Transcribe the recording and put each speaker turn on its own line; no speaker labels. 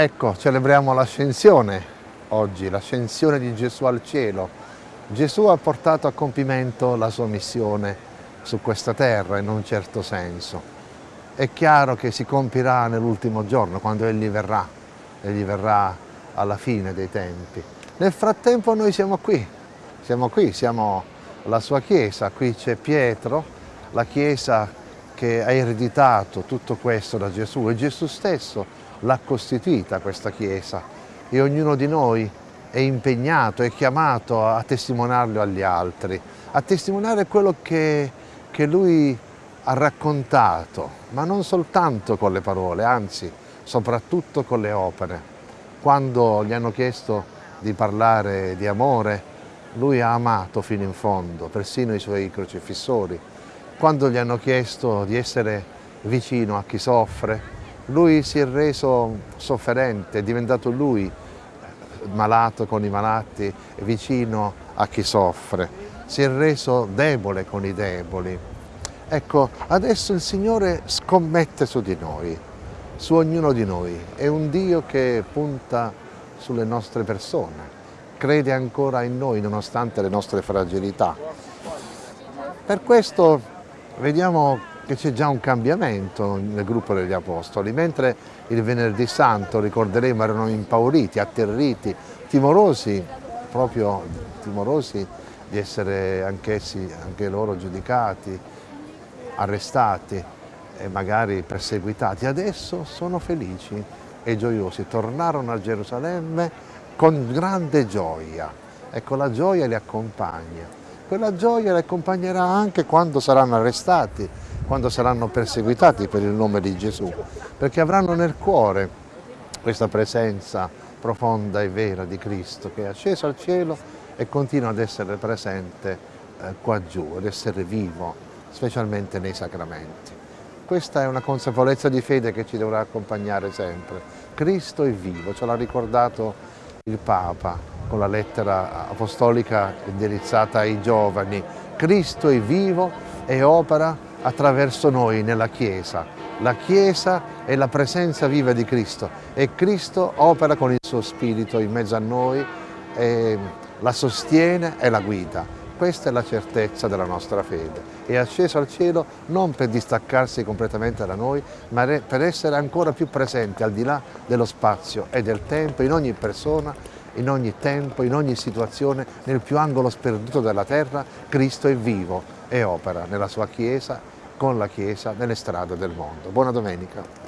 Ecco, celebriamo l'ascensione oggi, l'ascensione di Gesù al cielo. Gesù ha portato a compimento la sua missione su questa terra in un certo senso. È chiaro che si compirà nell'ultimo giorno, quando Egli verrà, Egli verrà alla fine dei tempi. Nel frattempo noi siamo qui, siamo qui, siamo la sua Chiesa, qui c'è Pietro, la Chiesa che ha ereditato tutto questo da Gesù e Gesù stesso l'ha costituita questa Chiesa e ognuno di noi è impegnato, è chiamato a testimoniarlo agli altri, a testimoniare quello che, che Lui ha raccontato, ma non soltanto con le parole, anzi soprattutto con le opere. Quando gli hanno chiesto di parlare di amore, lui ha amato fino in fondo, persino i suoi crocifissori. Quando gli hanno chiesto di essere vicino a chi soffre, lui si è reso sofferente, è diventato lui malato con i malati, vicino a chi soffre, si è reso debole con i deboli. Ecco, adesso il Signore scommette su di noi, su ognuno di noi. È un Dio che punta sulle nostre persone, crede ancora in noi nonostante le nostre fragilità. Per questo vediamo che c'è già un cambiamento nel gruppo degli Apostoli, mentre il venerdì santo, ricorderemo, erano impauriti, atterriti, timorosi, proprio timorosi di essere anch'essi, anche loro giudicati, arrestati e magari perseguitati. Adesso sono felici e gioiosi, tornarono a Gerusalemme con grande gioia. Ecco, la gioia li accompagna. Quella gioia li accompagnerà anche quando saranno arrestati, quando saranno perseguitati per il nome di Gesù, perché avranno nel cuore questa presenza profonda e vera di Cristo che è asceso al cielo e continua ad essere presente eh, qua giù, ad essere vivo, specialmente nei sacramenti. Questa è una consapevolezza di fede che ci dovrà accompagnare sempre. Cristo è vivo, ce l'ha ricordato il Papa con la lettera apostolica indirizzata ai giovani. Cristo è vivo e opera attraverso noi nella Chiesa. La Chiesa è la presenza viva di Cristo e Cristo opera con il suo Spirito in mezzo a noi, la sostiene e la guida. Questa è la certezza della nostra fede. È asceso al cielo non per distaccarsi completamente da noi, ma per essere ancora più presente al di là dello spazio e del tempo, in ogni persona, in ogni tempo, in ogni situazione, nel più angolo sperduto della terra, Cristo è vivo e opera nella sua Chiesa, con la Chiesa, nelle strade del mondo. Buona domenica.